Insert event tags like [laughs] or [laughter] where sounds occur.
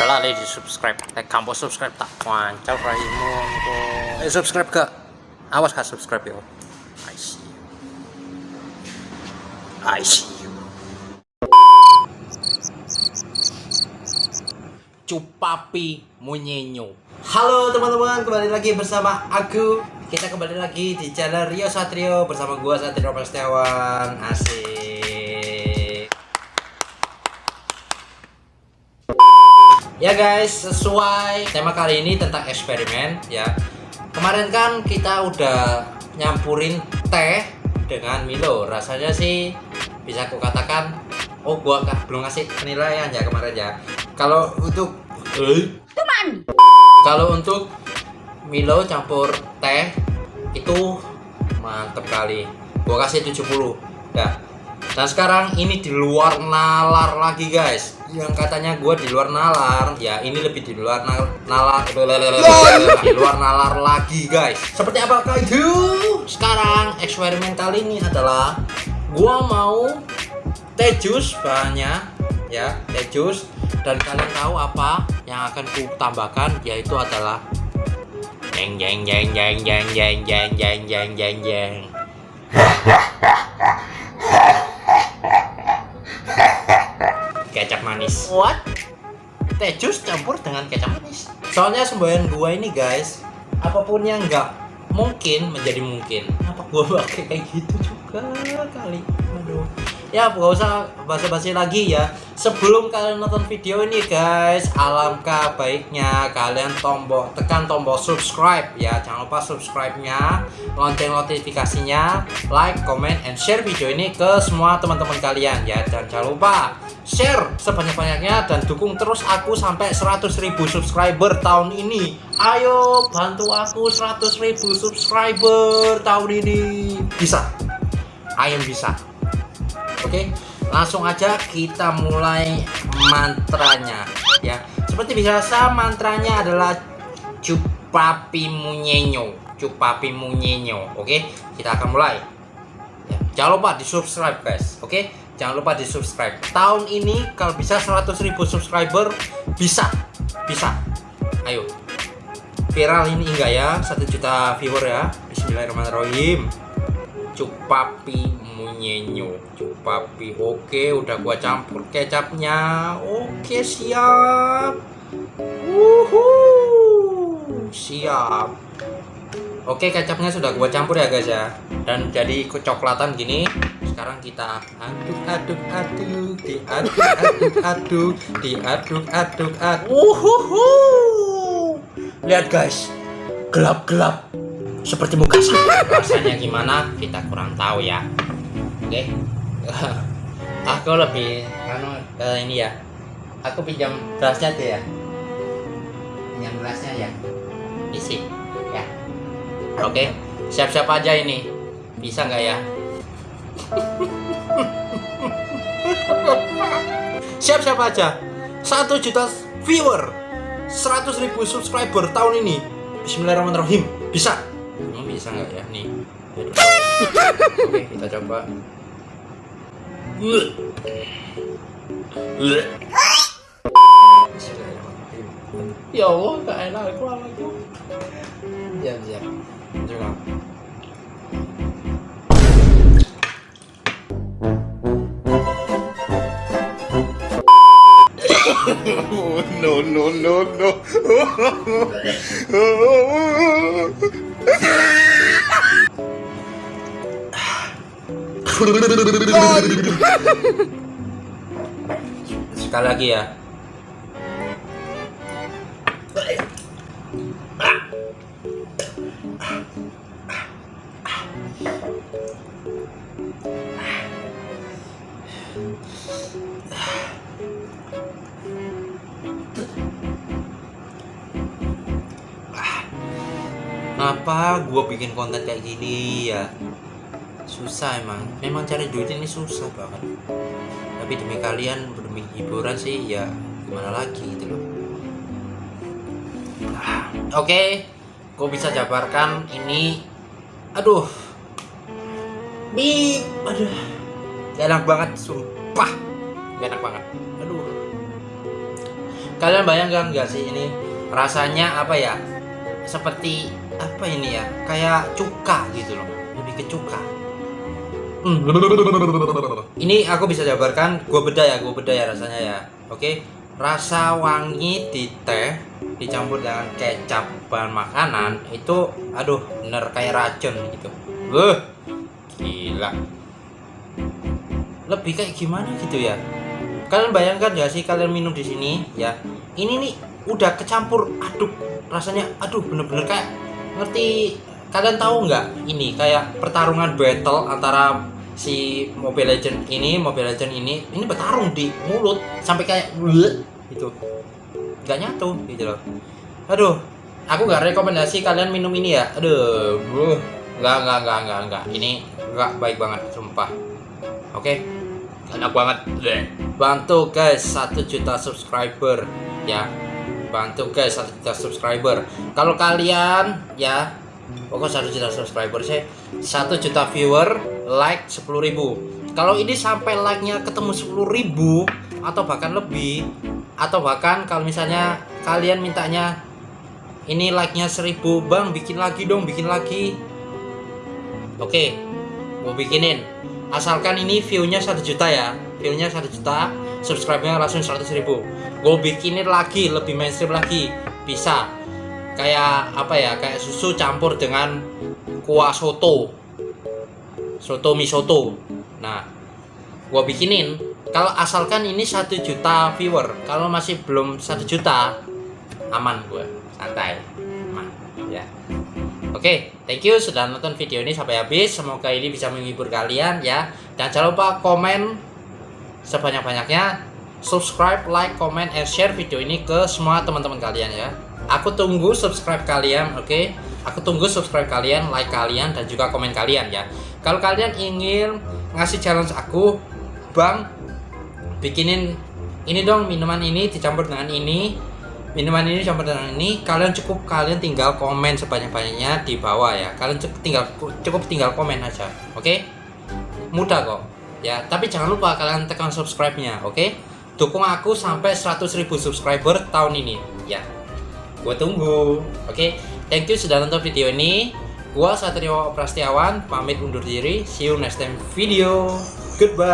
Selalu di subscribe. Eh, kamu subscribe tak? Wancau raimu. Eh, subscribe gak? Awas gak subscribe yo. I see you. I see you. Cupapi munyenyo. Halo teman-teman, kembali lagi bersama aku. Kita kembali lagi di channel Rio Satrio bersama gua Satrio Prasetyawan. Asik. Ya guys, sesuai tema kali ini tentang eksperimen ya. Kemarin kan kita udah nyampurin teh dengan Milo. Rasanya sih bisa aku katakan oh gua kah belum ngasih penilaian ya kemarin ya. Kalau untuk eh, kalau untuk Milo campur teh itu mantep kali. Gua kasih 70. Ya. Dan sekarang ini di luar nalar lagi guys. Yang katanya gua di luar nalar, ya ini lebih di luar nal- nalar. Di luar nalar lagi guys. Seperti apakah itu? Sekarang eksperimen kali ini adalah gua mau teh jus bahannya ya teh jus dan kalian tahu apa yang akan ku tambahkan yaitu adalah jeng jeng jeng jeng jeng jeng jeng jeng jeng jeng jeng kecap manis. What? Teh jus campur dengan kecap manis. Soalnya semboyan gua ini guys apa pun yang nggak mungkin menjadi mungkin. Apa gua pakai kayak gitu juga kali? Aduh ya gak usah basa-basi lagi ya. Sebelum kalian nonton video ini guys alangkah baiknya kalian tombol tekan tombol subscribe ya. Jangan lupa subscribe nya lonceng notifikasinya like comment and share video ini ke semua teman-teman kalian ya. Dan jangan lupa share sebanyak-banyaknya dan dukung terus aku sampai 100.000 subscriber tahun ini. Ayo bantu aku 100.000 subscriber tahun ini. Bisa? I am bisa Oke, langsung aja kita mulai mantranya ya. Seperti biasa mantranya adalah cupapi munyenyo, cupapi munyenyo. Oke, kita akan mulai. Ya, jangan lupa di subscribe guys. Oke, jangan lupa di subscribe. Tahun ini kalau bisa 100.000 subscriber bisa, bisa. Ayo, viral ini enggak ya? Satu juta viewer ya. Bismillahirrahmanirrahim. Cupapi munyenyo cupapi oke udah gua campur kecapnya oke siap. Wuhu, siap. Oke kecapnya sudah gua campur ya guys ya. Dan jadi kecoklatan gini sekarang kita aduk aduk aduk diaduk aduk aduk diaduk aduk aduk. Wuhuhu. lihat guys. Gelap gelap. Seperti muka saya. Rasanya gimana? Kita kurang tahu ya oke [laughs] aku lebih anu ke ini ya. Aku pinjam gelasnya tuh ya. Pinjam gelasnya ya. Isi ya. Oke siap-siap aja ini. Bisa nggak ya? [laughs] Siap-siap aja. Satu juta viewer. 100 ribu subscriber tahun ini. Bismillahirrahmanirrahim. Bisa? Emang bisa nggak ya? Nih. Aduh. Oke kita coba ya Allah gak enak aku lagi siap siap coba no, no, no, no. [laughs] [laughs] sekali lagi ya Kenapa gue bikin konten kayak gini ya? Susah emang. Memang cari duit ini susah banget. Tapi demi kalian, demi hiburan sih ya gimana lagi gitu loh. Ah, Oke, gue bisa jabarkan ini. Aduh, bip, aduh, gak enak banget, sumpah, gak enak banget. Aduh, kalian bayangkan gak sih ini rasanya apa ya seperti apa ini ya kayak cuka gitu loh lebih ke cuka Hmm. ini aku bisa jabarkan gue beda ya gue beda ya rasanya ya. Oke rasa wangi di teh dicampur dengan kecap bahan makanan itu aduh bener kayak racun gitu. Wuh, gila. Lebih kayak gimana gitu ya? Kalian bayangkan ya sih kalian minum di sini ya? Ini nih udah kecampur aduk rasanya aduh bener-bener kayak ngerti kalian tahu nggak ini kayak pertarungan battle antara si Mobile Legend ini Mobile Legend ini ini bertarung di mulut sampai kayak gitu. Nggak nyatu gitu loh. Aduh aku nggak rekomendasi kalian minum ini ya. Aduh nggak nggak nggak nggak nggak. Ini nggak baik banget sumpah. Oke? Enak banget. Bantu guys satu juta subscriber ya. Bantu guys satu juta subscriber. Kalau kalian ya pokok satu juta subscriber sih. Satu juta viewer like 10.000 kalau ini sampai like nya ketemu 10.000 atau bahkan lebih atau bahkan kalau misalnya kalian mintanya ini like nya 1000 bang bikin lagi dong bikin lagi. Oke mau bikinin. Asalkan ini view-nya 1 juta ya. View-nya 1 juta subscribe-nya langsung 100 ribu. Gue bikinin lagi lebih mainstream lagi. Bisa kayak apa ya kayak susu campur dengan kuah soto. Soto mie soto nah gue bikinin. Kalau asalkan ini satu juta viewer kalau masih belum satu juta aman gue santai. Aman. Ya. Oke, thank you sudah nonton video ini sampai habis. Semoga ini bisa menghibur kalian ya. Dan jangan lupa komen sebanyak-banyaknya, subscribe, like, comment, and share video ini ke semua teman-teman kalian ya. Aku tunggu subscribe kalian, oke? Aku tunggu subscribe kalian, like kalian, dan juga komen kalian ya. Kalau kalian ingin ngasih challenge aku, bang, bikinin ini dong minuman ini dicampur dengan ini minuman ini campur dengan ini kalian cukup kalian tinggal komen sebanyak-banyaknya di bawah ya. Kalian cukup tinggal cukup tinggal komen aja oke? Mudah kok ya. Tapi jangan lupa kalian tekan subscribe nya oke? Dukung aku sampai 100.000 subscriber tahun ini ya gue tunggu. Oke thank you sudah nonton video ini. Gua Satrio Prastiawan pamit undur diri. See you next time video. Goodbye